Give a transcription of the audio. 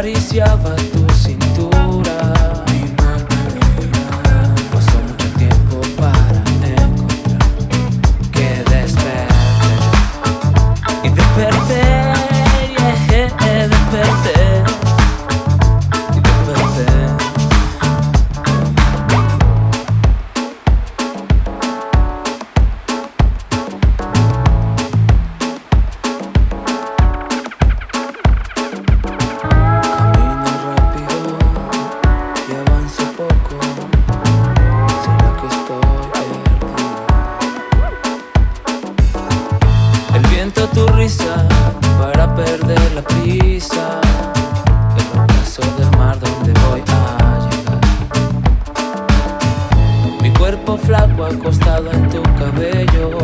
acariciava tu sim viento tu risa para perder la prisa El ocaso del mar donde voy a llegar. Mi cuerpo flaco acostado en tu cabeza